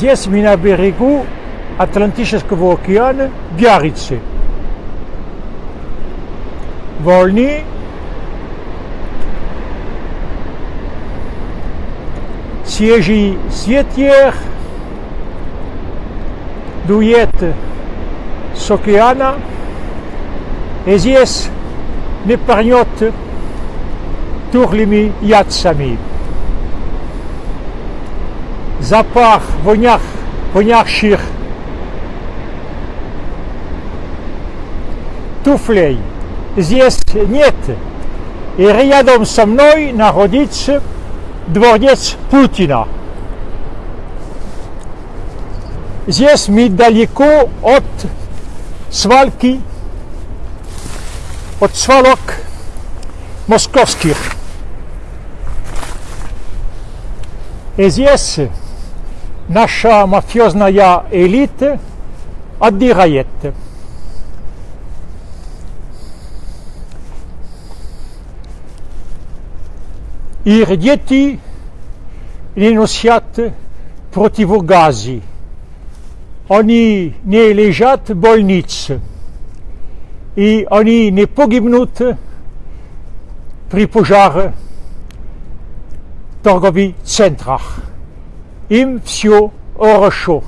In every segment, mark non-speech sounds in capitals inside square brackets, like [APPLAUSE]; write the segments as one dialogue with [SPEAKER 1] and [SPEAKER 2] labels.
[SPEAKER 1] 10.000 Berigo, Atlantisches Okean, Biarritz. Volny, Siégi, Sietière, Douillette, Sokeana, Ezies, Neparniote, Tourlimi, Yatsami. Запах вонях, вонявших туфлей здесь нет. И рядом со мной находится дворец Путина. Здесь мы далеко от свалки, от свалок московских. И здесь наша мафиозная элита отдыхает. Их дети не носят противогази. Они не лежат в больнице. И они не погибнут при пожаре в торговых центрах. Им все хорошо.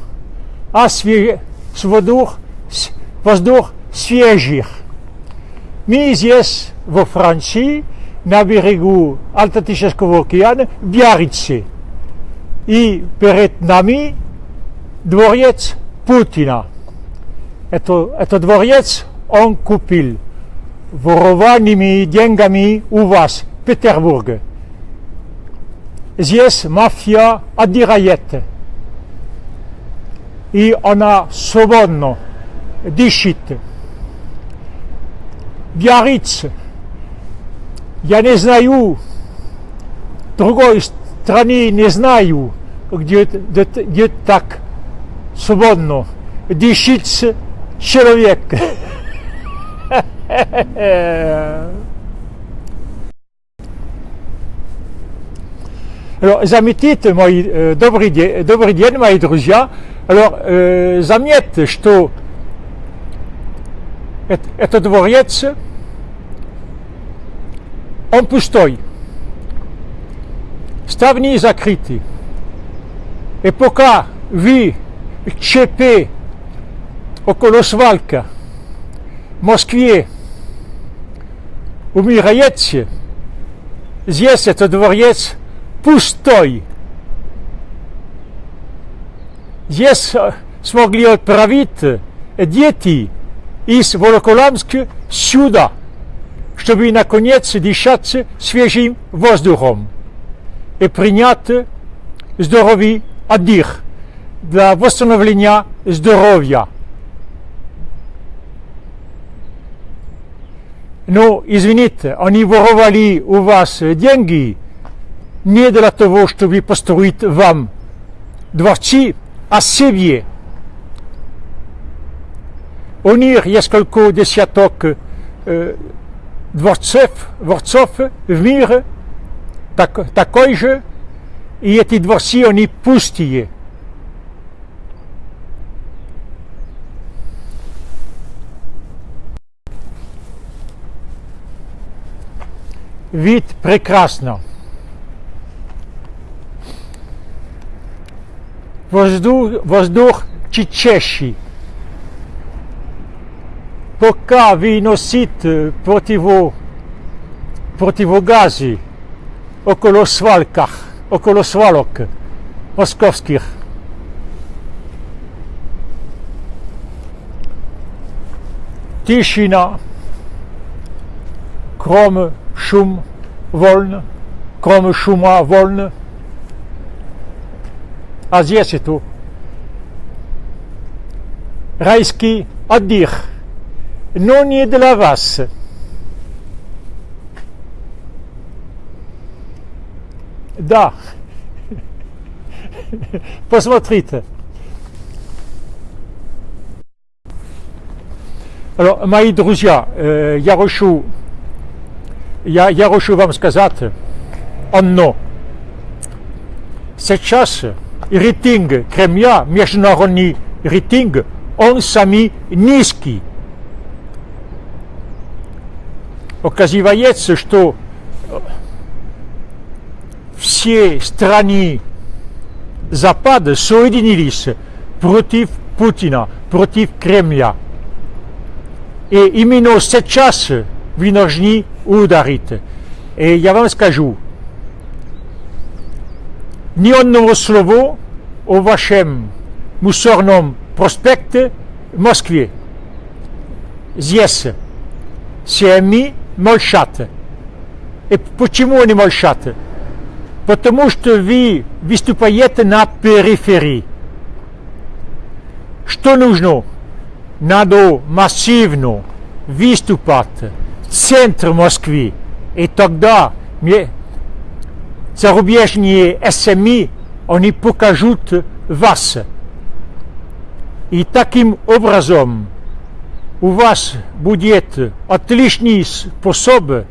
[SPEAKER 1] А свеж... воздух, воздух свежих. Мы здесь, во Франции, на берегу Атлантического океана в Биаррице. И перед нами дворец Путина. Это, это дворец он купил ворованными деньгами у вас в Петербурге. Здесь мафия отдирает. И она свободно дышит. Биарриц я не знаю, другой страны не знаю, где, где, где так свободно дышит человек. [LAUGHS] Alors, заметите, мои, э, добрый, день, добрый день, мои друзья. Alors, э, заметьте, что это, это дворец, он пустой. Ставни закрыты. И пока вы ЧП около свалка в Москве умираете, здесь этот дворец пустой. Здесь смогли отправить дети из Волоколамска сюда – чтобы наконец дышать свежим воздухом и принять здоровый отдых для восстановления здоровья. Но, извините, они воровали у вас деньги не для того, чтобы построить вам дворцы, а себе. У них несколько десяток э, дворцов, дворцов в мире так, такой же, и эти дворцы, они пустые. Вид прекрасно. Воздух, воздух чищащий. poca vinosit protivo protivogazi okolo svalkach, okolo svalok moskowskich. Tischina, krom szum wolny, krom szuma wolny. A zjesie tu. Rajski oddych. non je для вас. Да. [LAUGHS] Посмотрите. Alors, мои друзья, я хочу, я, я хочу вам сказать одно. Сейчас rating Kremlia, международный рейтинг, он самый низкий. Оказывается, что все страны Запада соединились против Путина, против Кремля. И именно сейчас вы должны ударить. И я вам скажу, ни одного слова о вашем мусорном проспекте в Москве. Здесь все молчат. И почему они молчат? Потому что вы выступаете на периферии. Что нужно? Надо массивно выступать в центр Москвы. И тогда зарубежные СМИ, они покажут вас. И таким образом у вас будет отличный способ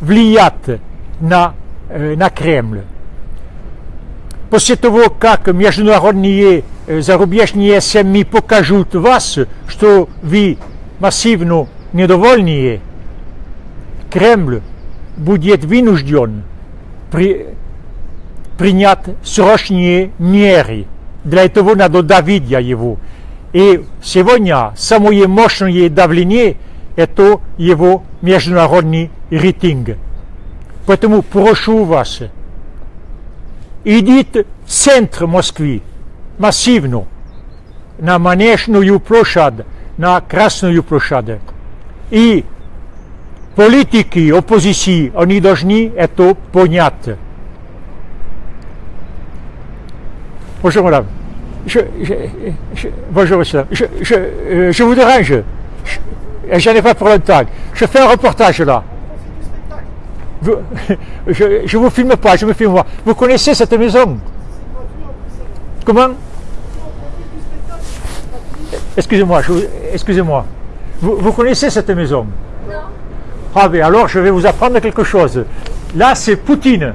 [SPEAKER 1] влиять на, на Кремль. После того, как международные зарубежные СМИ покажут вас, что вы массивно недовольны, Кремль будет вынужден принять срочные меры. Для этого надо давить его. И сегодня самое мощное давление – это его международный рейтинг. Поэтому прошу вас, идите в центр Москвы, массивно, на Манежную площадь, на Красную площадь. И политики оппозиции, они должны это понять. Bonjour madame. Je, je, je, bonjour monsieur. Je, je, euh, je vous dérange. J'en ai pas pour longtemps. Je fais un reportage là. Vous- [LAUGHS] je ne vous filme pas, je me filme moi. Vous connaissez cette maison? Comment? Excusez-moi, je vous- excusez-moi. Vous, vous connaissez cette maison?
[SPEAKER 2] Non.
[SPEAKER 1] Ah ben alors je vais vous apprendre quelque chose. Là c'est Poutine.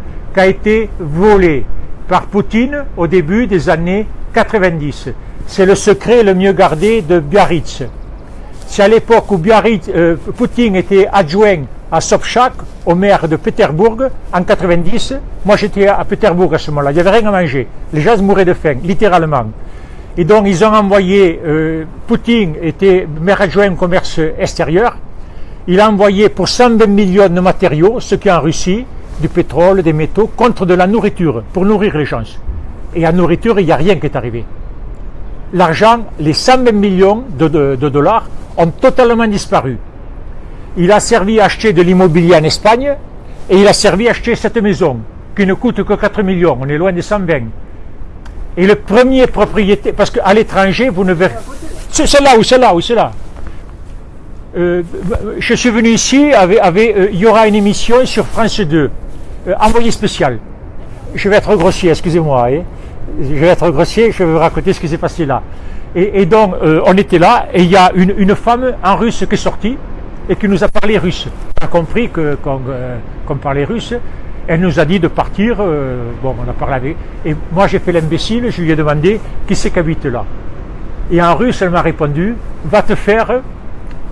[SPEAKER 1] qui a été volé par Poutine au début des années 90. C'est le secret le mieux gardé de Biarritz. C'est à l'époque où Biarritz, euh, Poutine était adjoint à Sobchak, au maire de Pétersbourg, en 90. Moi, j'étais à Pétersbourg à ce moment-là. Il n'y avait rien à manger. Les gens mouraient de faim, littéralement. Et donc, ils ont envoyé, euh, Poutine était maire adjoint commerce extérieur. Il a envoyé pour 120 millions de matériaux, ce qui en Russie, du pétrole, des métaux, contre de la nourriture, pour nourrir les gens. Et en nourriture, il n'y a rien qui est arrivé l'argent, les 120 millions de, de- dollars ont totalement disparu. Il a servi à acheter de l'immobilier en Espagne et il a servi à acheter cette maison qui ne coûte que 4 millions, on est loin des 120. Et le premier propriétaire, parce qu'à l'étranger, vous ne verrez... C'est là ou c'est là ou c'est là. Euh, je suis venu ici, avec, euh, il y aura une émission sur France 2, euh, envoyé spécial. Je vais être grossier, excusez-moi. hein. Je vais être grossier, je vais vous raconter ce qui s'est passé là. Et, donc, euh, on était là, et il y a une, femme en russe qui est sortie et qui nous a parlé russe. On a compris euh, qu'on parlait russe. Elle nous a dit de partir. bon, on a parlé avec. Et moi, j'ai fait l'imbécile, je lui ai demandé qui c'est qui habite là? Et en russe, elle m'a répondu Va te faire.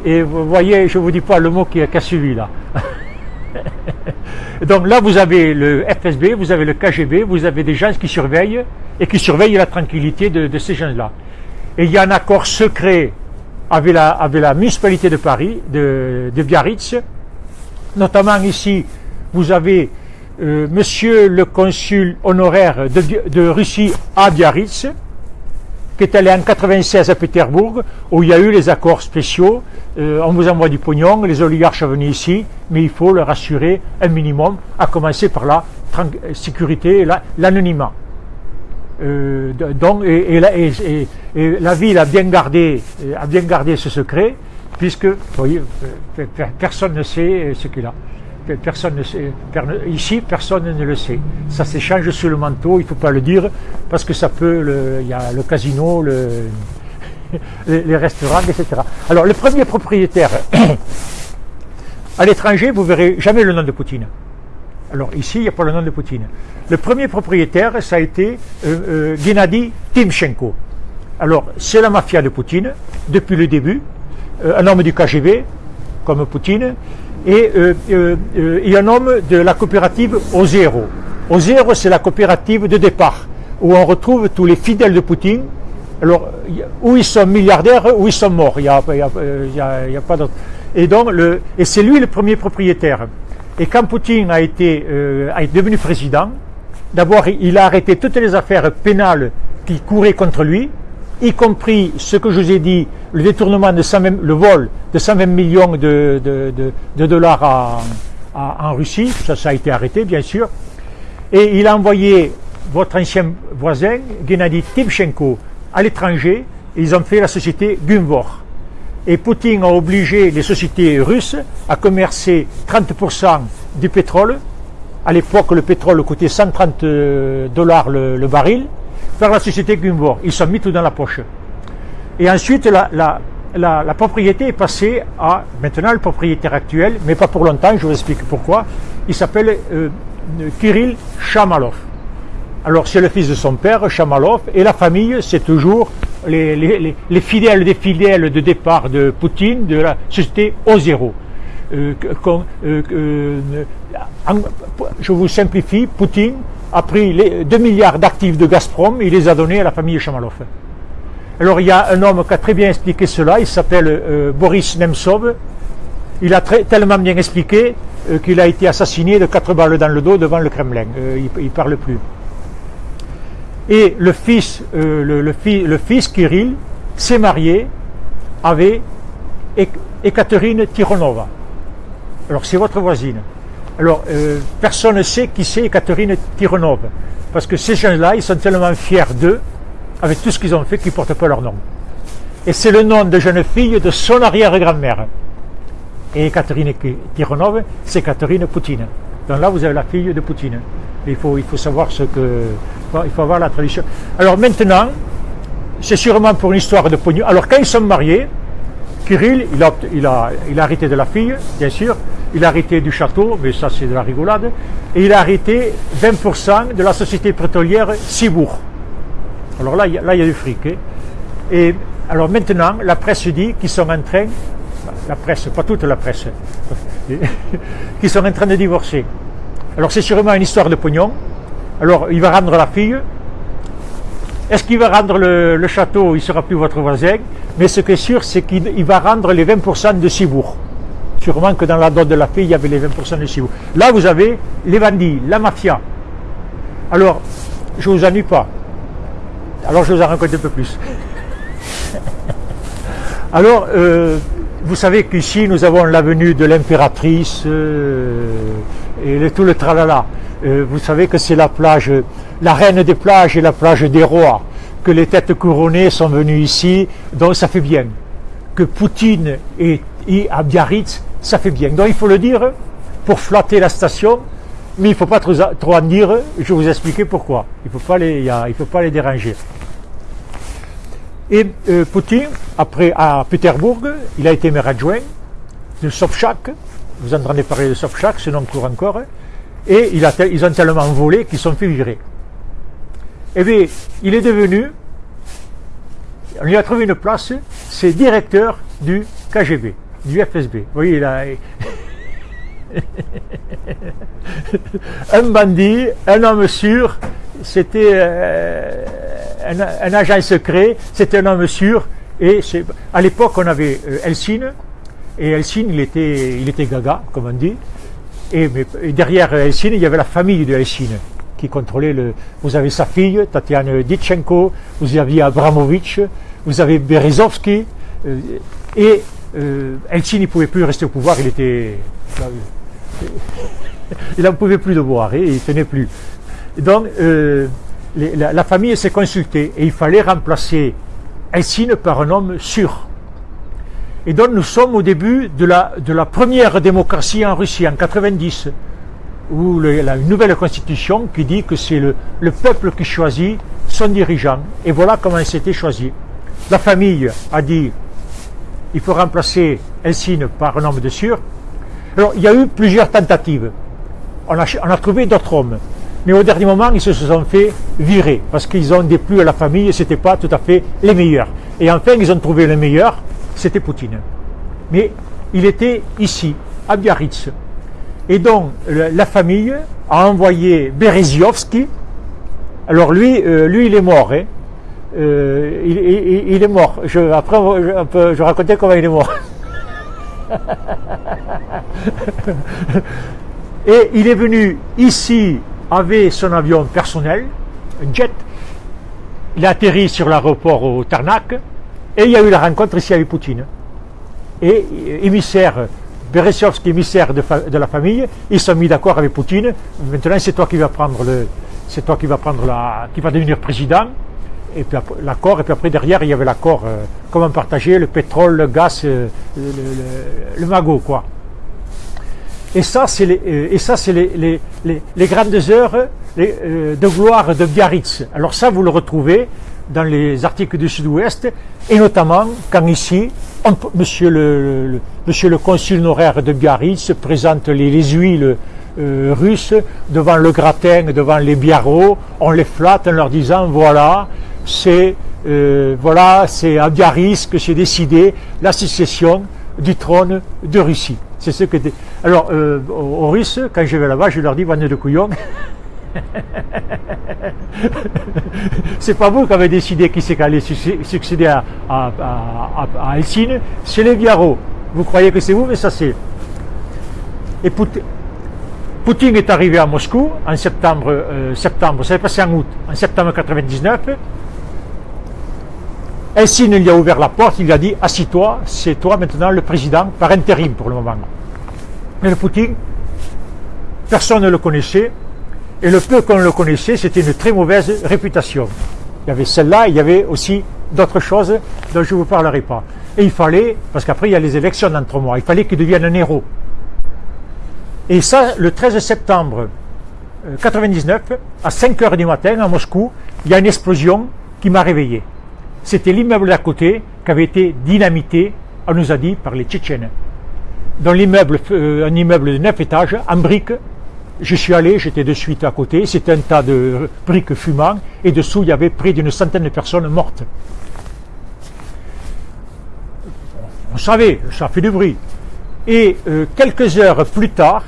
[SPEAKER 1] Et vous voyez, je ne vous dis pas le mot qui a suivi là. [LAUGHS] Donc là, vous avez le FSB, vous avez le KGB, vous avez des gens qui surveillent et qui surveillent la tranquillité de, ces gens-là. Et il y a un accord secret avec la, municipalité de Paris, de, Biarritz. Notamment ici, vous avez euh, monsieur le consul honoraire de Russie à Biarritz. Qui est allé en 96 à Pétersbourg, où il y a eu les accords spéciaux. Euh, on vous envoie du pognon, les oligarches sont venus ici, mais il faut leur assurer un minimum, à commencer par la sécurité et l'anonymat. Euh, donc, et, la, ville a bien gardé, a bien gardé ce secret, puisque personne ne sait ce qu'il a personne ne sait, ici, personne ne le sait. Ça s'échange sur le manteau, il ne faut pas le dire, parce que ça peut, il y a le casino, le, [LAUGHS] les, restaurants, etc. Alors, le premier propriétaire, [COUGHS] à l'étranger, vous verrez jamais le nom de Poutine. Alors, ici, il n'y a pas le nom de Poutine. Le premier propriétaire, ça a été euh, euh, Gennady Timchenko. Alors, c'est la mafia de Poutine, depuis le début, euh, un homme du KGB, comme Poutine, et, euh, euh, euh, un homme de la coopérative Ozero. Ozero, c'est la coopérative de départ, où on retrouve tous les fidèles de Poutine, alors, où ils sont milliardaires, où ils sont morts, il n'y a, pas d'autre. Et donc, et c'est lui le premier propriétaire. Et quand Poutine a été devenu président, d'abord, il a arrêté toutes les affaires pénales qui couraient contre lui, y compris ce que je vous ai dit, le détournement de 120, le vol de 120 millions de, dollars en Russie, ça, a été arrêté bien sûr, et il a envoyé votre ancien voisin, Gennady Timchenko, à l'étranger, ils ont fait la société Gunvor. Et Poutine a obligé les sociétés russes à commercer 30% du pétrole. À l'époque, le pétrole coûtait 130 dollars le baril par la société Gunvor. Ils sont mis tout dans la poche. Et ensuite, la, propriété est passée à maintenant le propriétaire actuel, mais pas pour longtemps, je vous explique pourquoi. Il s'appelle euh, Kirill Chamalov. Alors c'est le fils de son père, Chamalov, et la famille, c'est toujours les, les, fidèles des fidèles de départ de Poutine, de la société O0. Euh, euh, je vous simplifie, Poutine a pris les 2 milliards d'actifs de Gazprom et il les a donnés à la famille Chamalov. Alors il y a un homme qui a très bien expliqué cela, il s'appelle euh, Boris Nemtsov. Il a tellement bien expliqué euh, qu'il a été assassiné de quatre balles dans le dos devant le Kremlin. Euh, il ne parle plus. Et le fils, le, fils Kirill s'est marié avec Ekaterine Tironova. Alors c'est votre voisine. Alors, euh, personne ne sait qui c'est Catherine Tironov, parce que ces gens-là, ils sont tellement fiers d'eux, avec tout ce qu'ils ont fait, qu'ils ne portent pas leur nom. Et c'est le nom de jeune fille de son arrière-grand-mère. Et Catherine Tironov, c'est Catherine Poutine. Donc là, vous avez la fille de Poutine. Il faut, savoir ce que... Il faut avoir la tradition. Alors maintenant, c'est sûrement pour une histoire de pognon. Alors quand ils sont mariés, Kirill, il a, il, a, il a arrêté de la fille, bien sûr, il a arrêté du château, mais ça c'est de la rigolade, et il a arrêté 20% de la société pétrolière Cibourg. Alors là, là, il y a du fric. Hein. Et alors maintenant, la presse dit qu'ils sont en train, la presse, pas toute la presse, [LAUGHS] qu'ils sont en train de divorcer. Alors c'est sûrement une histoire de pognon. Alors il va rendre la fille. Est-ce qu'il va rendre le, château Il ne sera plus votre voisin. Mais ce qui est sûr, c'est qu'il va rendre les 20% de Cibourg. Sûrement que dans la dot de la fille, il y avait les 20% de Cibourg. Là, vous avez les bandits, la mafia. Alors, je ne vous ennuie pas. Alors, je vous en raconte un peu plus. [LAUGHS] Alors, euh, vous savez qu'ici, nous avons l'avenue de l'impératrice euh, et tout le tralala. Euh, vous savez que c'est la plage, la reine des plages et la plage des rois, que les têtes couronnées sont venues ici, donc ça fait bien. Que Poutine et, et à Biarritz, ça fait bien. Donc il faut le dire pour flatter la station, mais il ne faut pas trop, en dire, je vais vous expliquer pourquoi. Il ne faut, pas les, faut pas les déranger. Et euh, Poutine, après à Pétersbourg, il a été maire adjoint de Sobchak, vous entendez parler de Sobchak, ce nom court encore, et ils ont tellement volé qu'ils sont fait virer. Eh bien, il est devenu, on lui a trouvé une place, c'est directeur du KGB du FSB. Vous voyez, a... [LAUGHS] un bandit, un homme sûr, c'était euh, un, agent secret, c'était un homme sûr. Et à l'époque, on avait euh, Elsine, et Elsine, il était, gaga, comme on dit. Et, derrière Elsine, il y avait la famille de Elsine. qui contrôlait le. Vous avez sa fille, Tatiana Ditchenko, vous aviez Abramovich, vous avez Berezovski, euh, et euh, Eltsine ne pouvait plus rester au pouvoir, il était. [LAUGHS] il n'en pouvait plus de boire, et il tenait plus. Donc, euh, la, la, famille s'est consultée, et il fallait remplacer Eltsine par un homme sûr. Et donc nous sommes au début de la, la première démocratie en Russie, en 90, où il y a une nouvelle constitution qui dit que c'est le, le, peuple qui choisit son dirigeant. Et voilà comment c'était choisi. La famille a dit il faut remplacer Helsinki par un homme de sûr. Alors il y a eu plusieurs tentatives. On a, on a trouvé d'autres hommes. Mais au dernier moment, ils se sont fait virer parce qu'ils ont déplu à la famille et ce n'était pas tout à fait les meilleurs. Et enfin, ils ont trouvé le meilleur, c'était Poutine. Mais il était ici, à Biarritz. Et donc, la famille a envoyé Bereziovski. Alors lui, euh, lui, il est mort. Hein. Euh, il, est mort. Après, je, peu, je racontais comment il est mort. [LAUGHS] Et il est venu ici avec son avion personnel, un jet. Il a atterri sur l'aéroport au Tarnac et il y a eu la rencontre ici avec Poutine. Et émissaire, Berezovski, émissaire de, la famille, ils sont mis d'accord avec Poutine. Maintenant, c'est toi qui vas prendre le, c'est toi qui va prendre la, qui va devenir président. Et puis l'accord, et puis après derrière, il y avait l'accord, euh, comment partager le pétrole, le gaz, euh, le, magot, quoi. Et ça, c'est les, euh, grandes heures de gloire de Biarritz. Alors ça, vous le retrouvez dans les articles du Sud-Ouest, et notamment quand ici, on, monsieur, le, consul honoraire de Biarritz présente les, les huiles russes devant le gratin, devant les biarros, on les flatte en leur disant voilà, c'est euh, voilà, c'est à Biarritz que c'est décidé la sécession du trône de Russie. C'est ce que. Alors, euh, aux, Russes, quand je vais là-bas, je leur dis bande de couillons. [LAUGHS] c'est pas vous qui avez décidé qui c'est qui allait succéder à, à, c'est les Biarros. Vous croyez que c'est vous, mais ça c'est. Et Poutine est arrivé à Moscou en septembre, euh, septembre, ça s'est passé en août, en septembre 99. Helsinki lui a ouvert la porte, il lui a dit Assis-toi, c'est toi maintenant le président par intérim pour le moment. Mais le Poutine, personne ne le connaissait, et le peu qu'on le connaissait, c'était une très mauvaise réputation. Il y avait celle-là, il y avait aussi d'autres choses dont je ne vous parlerai pas. Et il fallait, parce qu'après il y a les élections dans mois, il fallait qu'il devienne un héros. Et ça, le 13 septembre 99, euh, à 5 heures du matin, à Moscou, il y a une explosion qui m'a réveillé. C'était l'immeuble d'à côté qui avait été dynamité, on nous a dit, par les Tchétchènes. Dans l'immeuble, euh, un immeuble de 9 étages, en briques, je suis allé, j'étais de suite à côté, c'était un tas de briques fumant, et dessous il y avait près d'une centaine de personnes mortes. On savait, ça fait du bruit. Et euh, quelques heures plus tard,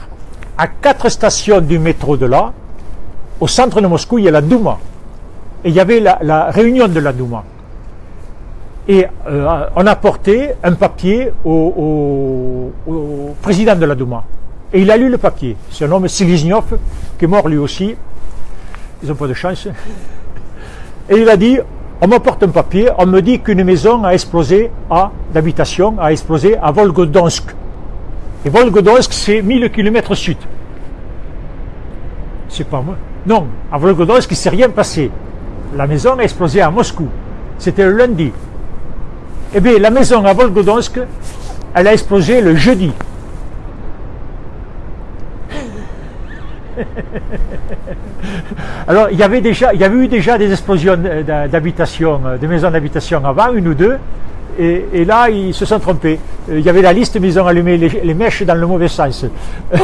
[SPEAKER 1] à quatre stations du métro de là, au centre de Moscou, il y a la Douma. Et il y avait la réunion de la Douma. Et euh, on a porté un papier au, au, président de la Douma. Et il a lu le papier. C'est un homme Siliznov, qui est mort lui aussi. Ils n'ont pas de chance. Et il a dit, on m'apporte un papier, on me dit qu'une maison a explosé à d'habitation, a explosé à Volgodonsk. Et Volgodonsk, c'est 1000 km sud. C'est pas moi. Non, à Volgodonsk, il ne s'est rien passé. La maison a explosé à Moscou. C'était le lundi. Eh bien, la maison à Volgodonsk, elle a explosé le jeudi. Alors, il y avait déjà, il y avait eu déjà des explosions d'habitation, de maisons d'habitation avant, une ou deux, et, là, ils se sont trompés. Euh, il y avait la liste, mais ils ont allumé les, mèches dans le mauvais sens. [LAUGHS]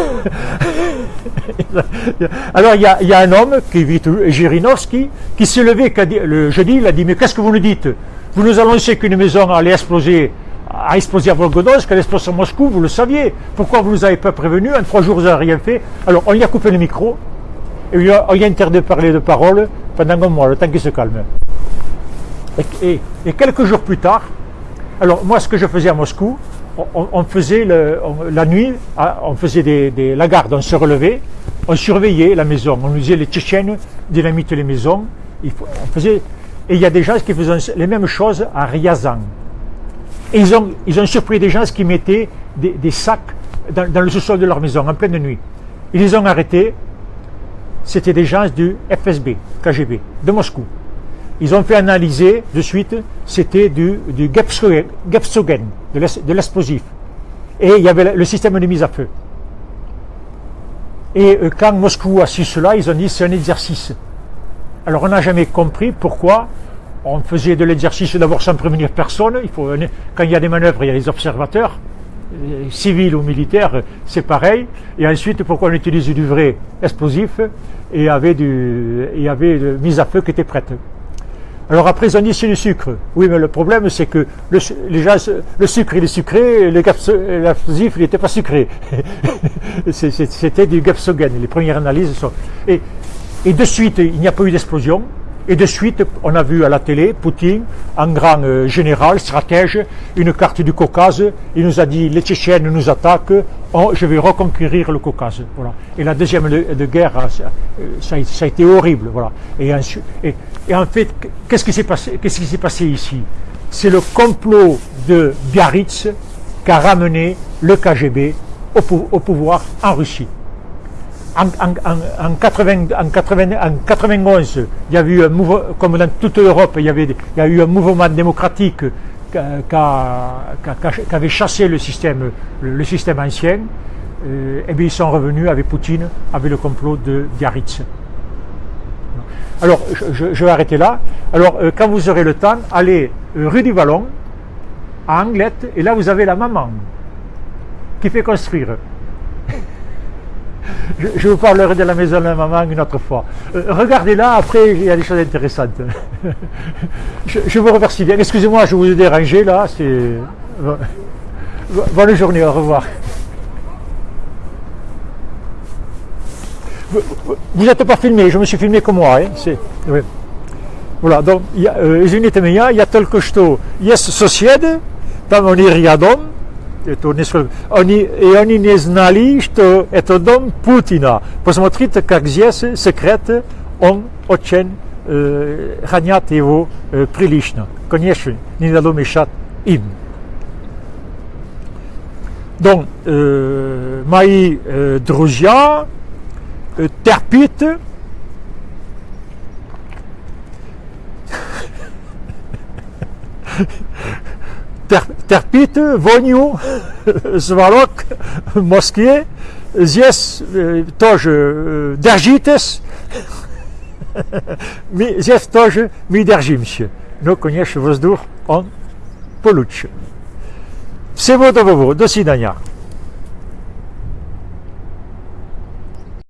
[SPEAKER 1] Alors, il y, a, un homme, qui vit Jirinovski, qui s'est levé le jeudi, il a dit, mais qu'est-ce que vous nous dites? Vous nous annoncez qu'une maison allait exploser a explosé à Volgodonsk, elle explose à Moscou, vous le saviez. Pourquoi vous ne nous avez pas prévenu En trois jours, vous n'avez rien fait. Alors, on lui a coupé le micro, et on lui a, interdit de parler de parole pendant un mois, le temps qu'il se calme. Et, quelques jours plus tard, alors moi, ce que je faisais à Moscou, on, faisait la nuit, ah, on faisait des, la garde, on se relevait, on surveillait la maison, on usait les Tchétchènes, dynamite les maisons, il faut, on faisait, et il y a des gens qui faisaient les mêmes choses à Ryazan. Et ils ont, ils ont surpris des gens qui mettaient des, sacs dans, dans le sous-sol de leur maison en pleine nuit. Ils les ont arrêtés, c'était des gens du FSB, KGB, de Moscou. Ils ont fait analyser de suite, c'était du, du Gepsogen, de l'explosif. Et il y avait le système de mise à feu. Et euh, quand Moscou a su cela, ils ont dit c'est un exercice. Alors on n'a jamais compris pourquoi on faisait de l'exercice d'abord sans prévenir personne. Il quand il y a des manœuvres, il y a les observateurs, euh, civils ou militaires, c'est pareil. Et ensuite, pourquoi on utilise du vrai explosif et avait, du, il avait mise à feu qui était prête. Alors après, ont dit c'est du sucre. Oui, mais le problème, c'est que le, les gens, le sucre, il est sucré, l'explosif, il n'était pas sucré. [LAUGHS] C'était du gapsogène. Les premières analyses sont... Et, et de suite, il n'y a pas eu d'explosion. Et de suite, on a vu à la télé Poutine, un grand euh, général, stratège, une carte du Caucase. Il nous a dit les Tchétchènes nous attaquent, oh, je vais reconquérir le Caucase. Voilà. Et la deuxième de, guerre, ça, a été horrible. Voilà. Et, et, en fait, qu'est-ce qui s'est passé, qu'est-ce qui s'est passé ici? C'est le complot de Biarritz qui a ramené le KGB au pouvoir en Russie en, 91, il y a eu un mouvement, comme dans toute l'Europe, il, y a eu un mouvement démocratique qui, avait chassé le système, le, système ancien. Euh, et bien ils sont revenus avec Poutine, avec le complot de Biarritz. Alors, je, vais arrêter là. Alors, euh, quand vous aurez le temps, allez euh, rue du Vallon, à Anglette, et là vous avez la maman qui fait construire je, vous parlerai de la maison de la maman une autre fois. Euh, regardez-la, après, il y a des choses intéressantes. [LAUGHS] je, vous remercie bien. Excusez-moi, je vous ai dérangé, là. Bonne journée, au revoir. Vous n'êtes pas filmé, je me suis filmé comme moi. Hein, oui. Voilà, donc, il y a euh, il y a Tolkosto, Yes Sociede, Tam это несколько, они, и они не знали, что это дом Путина. Посмотрите, как здесь секрет, он очень э, хранят его э, прилично. Конечно, не надо мешать им. Donc, euh, мои э, друзья э, терпят [LAUGHS] терпите воню [LAUGHS] свалок в Москве. Здесь тоже держитесь. [LAUGHS] Здесь тоже мы держимся. Но, конечно, воздух, он получше. Всего доброго, до свидания.